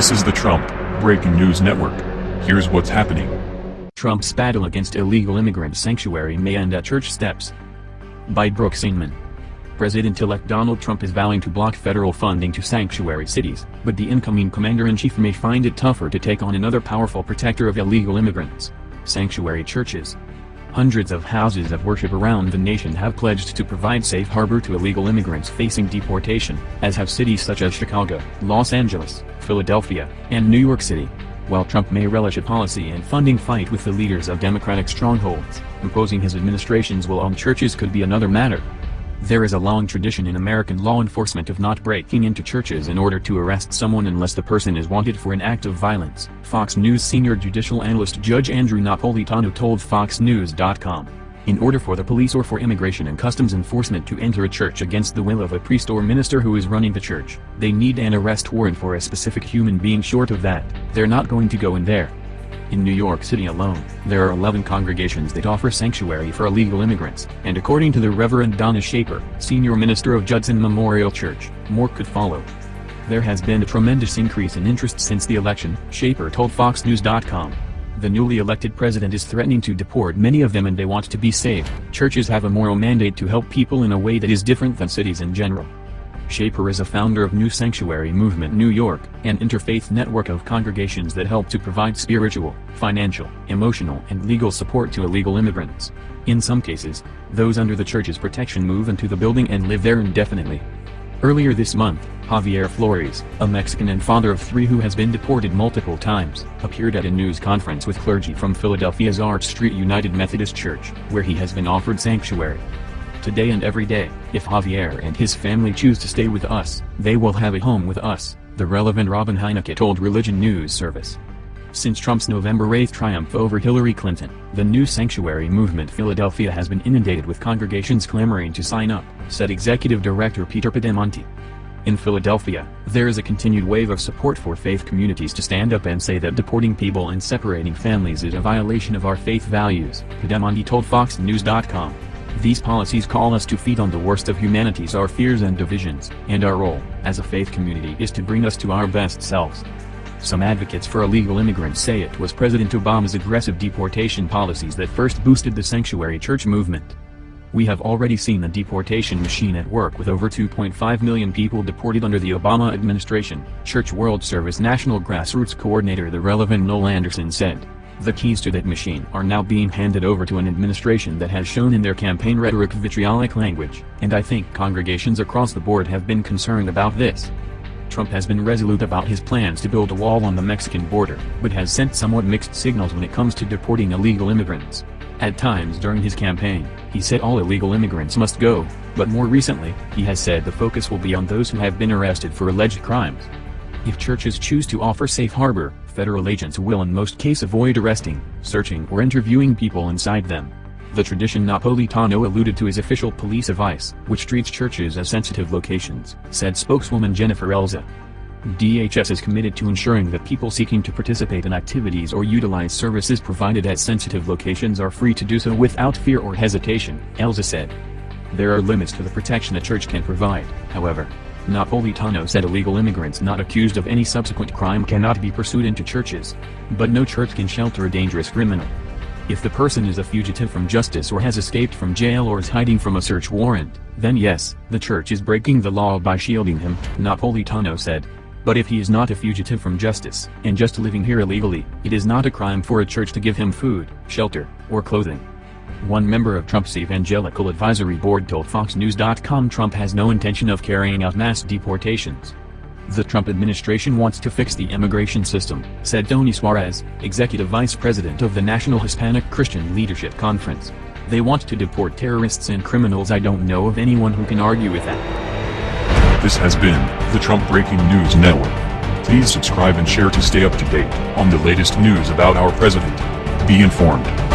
This is the Trump Breaking News Network. Here's what's happening. Trump's battle against illegal immigrant sanctuary may end at church steps. By Brooke Singman. President-elect Donald Trump is vowing to block federal funding to sanctuary cities, but the incoming commander-in-chief may find it tougher to take on another powerful protector of illegal immigrants. Sanctuary churches. Hundreds of houses of worship around the nation have pledged to provide safe harbor to illegal immigrants facing deportation, as have cities such as Chicago, Los Angeles, Philadelphia, and New York City. While Trump may relish a policy and funding fight with the leaders of Democratic strongholds, imposing his administration's will on churches could be another matter. There is a long tradition in American law enforcement of not breaking into churches in order to arrest someone unless the person is wanted for an act of violence, Fox News senior judicial analyst Judge Andrew Napolitano told FoxNews.com. In order for the police or for immigration and customs enforcement to enter a church against the will of a priest or minister who is running the church, they need an arrest warrant for a specific human being short of that, they're not going to go in there. In New York City alone, there are 11 congregations that offer sanctuary for illegal immigrants, and according to the Reverend Donna Schaper, senior minister of Judson Memorial Church, more could follow. There has been a tremendous increase in interest since the election, Schaper told FoxNews.com. The newly elected president is threatening to deport many of them and they want to be safe. Churches have a moral mandate to help people in a way that is different than cities in general. Schaper is a founder of New Sanctuary Movement New York, an interfaith network of congregations that help to provide spiritual, financial, emotional and legal support to illegal immigrants. In some cases, those under the church's protection move into the building and live there indefinitely. Earlier this month, Javier Flores, a Mexican and father of three who has been deported multiple times, appeared at a news conference with clergy from Philadelphia's Arch Street United Methodist Church, where he has been offered sanctuary today and every day. If Javier and his family choose to stay with us, they will have a home with us, the relevant Robin Hynicka told Religion News Service. Since Trump's November 8 triumph over Hillary Clinton, the new sanctuary movement Philadelphia has been inundated with congregations clamoring to sign up, said Executive Director Peter Pedemonte. In Philadelphia, there is a continued wave of support for faith communities to stand up and say that deporting people and separating families is a violation of our faith values, Pedemonte told FoxNews.com. These policies call us to feed on the worst of humanity's our fears and divisions, and our role, as a faith community is to bring us to our best selves. Some advocates for illegal immigrants say it was President Obama's aggressive deportation policies that first boosted the sanctuary church movement. We have already seen the deportation machine at work with over 2.5 million people deported under the Obama administration, Church World Service National Grassroots Coordinator the relevant Noel Andersen said. The keys to that machine are now being handed over to an administration that has shown in their campaign rhetoric vitriolic language, and I think congregations across the board have been concerned about this. Trump has been resolute about his plans to build a wall on the Mexican border, but has sent somewhat mixed signals when it comes to deporting illegal immigrants. At times during his campaign, he said all illegal immigrants must go, but more recently, he has said the focus will be on those who have been arrested for alleged crimes. If churches choose to offer safe harbor, federal agents will in most cases avoid arresting, searching or interviewing people inside them. The tradition Napolitano alluded to is official police advice, which treats churches as sensitive locations, said spokeswoman Jennifer Elzea. DHS is committed to ensuring that people seeking to participate in activities or utilize services provided at sensitive locations are free to do so without fear or hesitation, Elzea said. There are limits to the protection a church can provide, however. Napolitano said illegal immigrants not accused of any subsequent crime cannot be pursued into churches. But no church can shelter a dangerous criminal. If the person is a fugitive from justice or has escaped from jail or is hiding from a search warrant, then yes, the church is breaking the law by shielding him, Napolitano said. But if he is not a fugitive from justice, and just living here illegally, it is not a crime for a church to give him food, shelter, or clothing. One member of Trump's Evangelical Advisory Board told FoxNews.com Trump has no intention of carrying out mass deportations. The Trump administration wants to fix the immigration system, said Tony Suarez, executive vice president of the National Hispanic Christian Leadership Conference. They want to deport terrorists and criminals I don't know of anyone who can argue with that. This has been the Trump Breaking News Network. Please subscribe and share to stay up to date on the latest news about our president. Be informed.